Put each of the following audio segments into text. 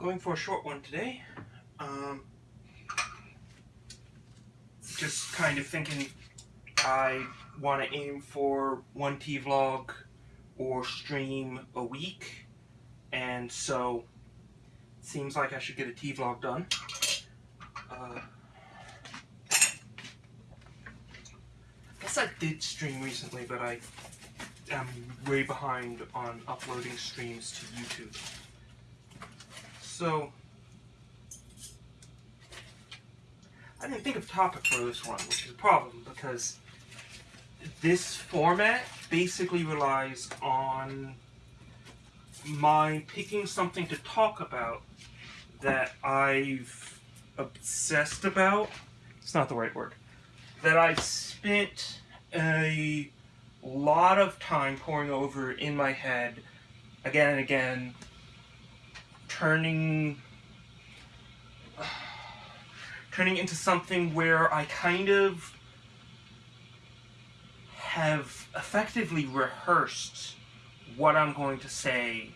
going for a short one today. Um, just kind of thinking I want to aim for one T-vlog or stream a week. And so, seems like I should get a T-vlog done. Uh, guess I did stream recently, but I am way behind on uploading streams to YouTube. So, I didn't think of a topic for this one, which is a problem because this format basically relies on my picking something to talk about that I've obsessed about. It's not the right word. That I've spent a lot of time pouring over in my head again and again turning turning into something where I kind of have effectively rehearsed what I'm going to say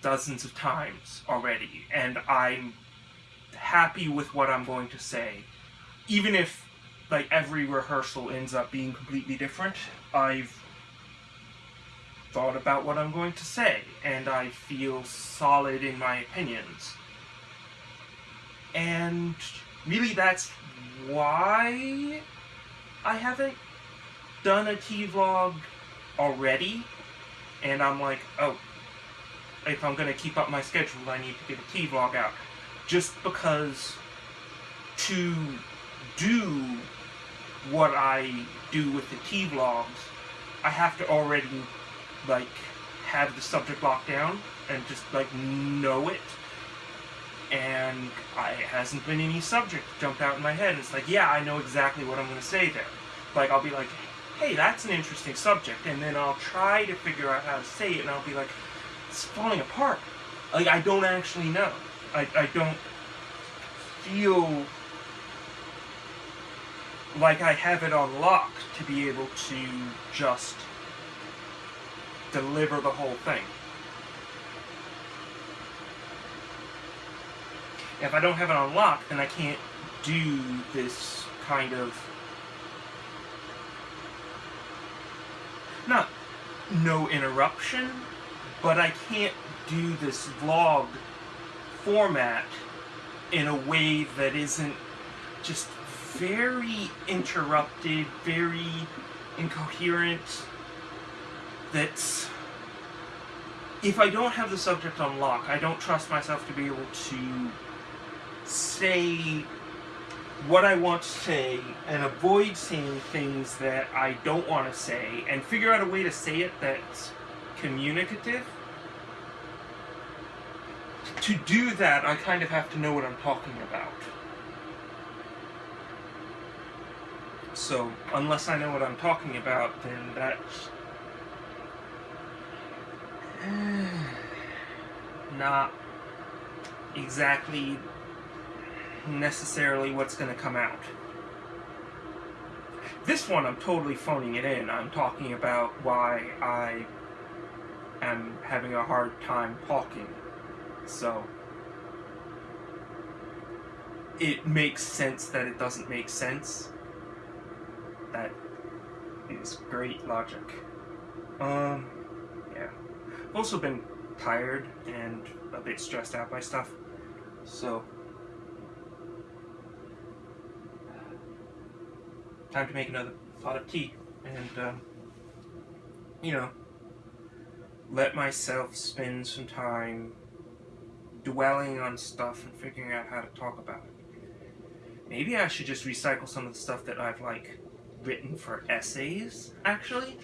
dozens of times already, and I'm happy with what I'm going to say. Even if, like, every rehearsal ends up being completely different, I've thought about what I'm going to say, and I feel solid in my opinions. And really that's why I haven't done a T-vlog already, and I'm like, oh, if I'm going to keep up my schedule, I need to get a T-vlog out. Just because to do what I do with the T-vlogs, I have to already like have the subject locked down and just like know it and I hasn't been any subject jumped out in my head. It's like, yeah, I know exactly what I'm going to say there. Like, I'll be like, hey, that's an interesting subject, and then I'll try to figure out how to say it, and I'll be like, it's falling apart. Like, I don't actually know. I, I don't feel like I have it on lock to be able to just deliver the whole thing. If I don't have it unlocked, then I can't do this kind of... Not no interruption, but I can't do this vlog format in a way that isn't just very interrupted, very incoherent, that's if I don't have the subject on lock, I don't trust myself to be able to say what I want to say and avoid saying things that I don't want to say and figure out a way to say it that's communicative. To do that, I kind of have to know what I'm talking about. So, unless I know what I'm talking about, then that's not exactly necessarily what's going to come out. This one, I'm totally phoning it in. I'm talking about why I am having a hard time talking. So, it makes sense that it doesn't make sense. That is great logic. Um. I've also been tired and a bit stressed out by stuff. So, time to make another pot of tea and, um, you know, let myself spend some time dwelling on stuff and figuring out how to talk about it. Maybe I should just recycle some of the stuff that I've, like, written for essays, actually.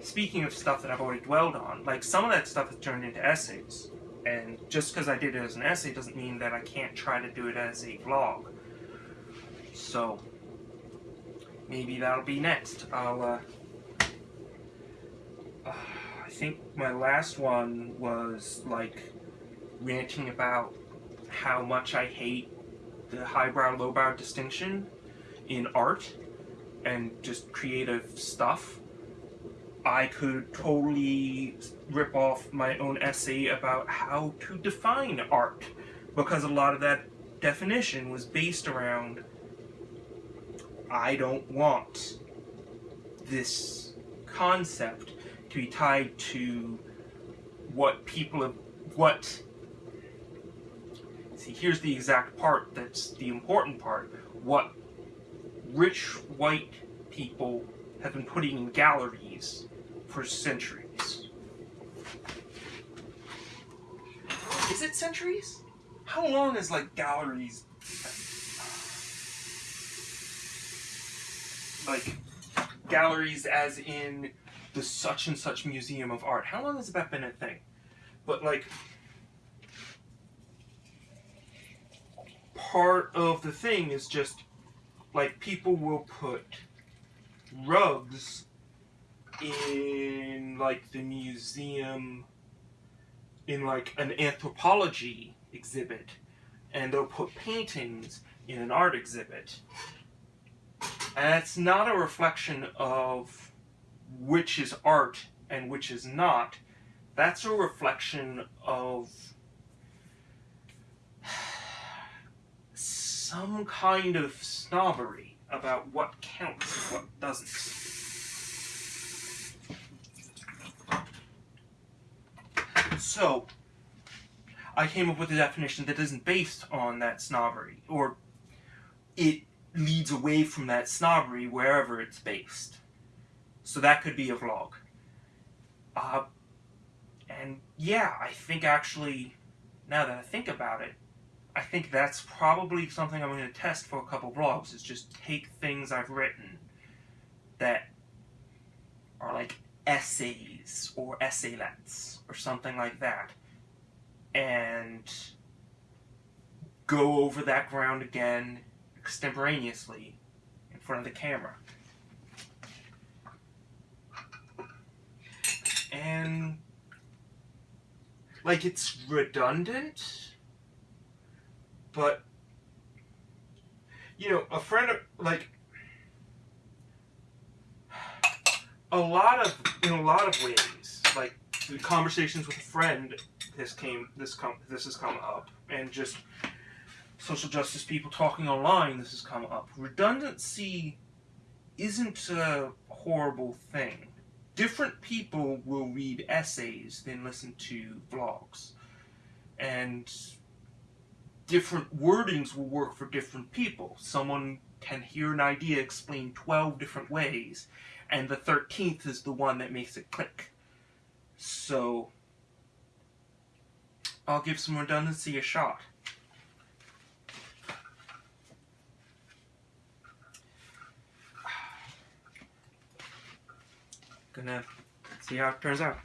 Speaking of stuff that I've already dwelled on, like, some of that stuff has turned into essays. And just because I did it as an essay doesn't mean that I can't try to do it as a vlog. So, maybe that'll be next. I'll, uh, uh, I think my last one was, like, ranting about how much I hate the highbrow, lowbrow distinction in art and just creative stuff. I could totally rip off my own essay about how to define art, because a lot of that definition was based around I don't want this concept to be tied to what people have, what, see here's the exact part that's the important part, what rich white people have been putting in galleries for centuries. Is it centuries? How long is like galleries? Like galleries as in the such and such museum of art. How long has that been a thing? But like part of the thing is just like people will put rugs in like the museum in like an anthropology exhibit and they'll put paintings in an art exhibit and it's not a reflection of which is art and which is not that's a reflection of some kind of snobbery about what counts and what doesn't. So, I came up with a definition that isn't based on that snobbery, or it leads away from that snobbery wherever it's based. So that could be a vlog. Uh, and yeah, I think actually, now that I think about it, I think that's probably something I'm going to test for a couple vlogs, is just take things I've written that are like essays or essaylets or something like that, and go over that ground again extemporaneously in front of the camera. And, like, it's redundant, but you know, a friend of like a lot of in a lot of ways, like conversations with a friend, this came this come this has come up, and just social justice people talking online, this has come up. Redundancy isn't a horrible thing. Different people will read essays than listen to vlogs. And different wordings will work for different people. Someone can hear an idea explained 12 different ways, and the 13th is the one that makes it click. So, I'll give some redundancy a shot. Gonna see how it turns out.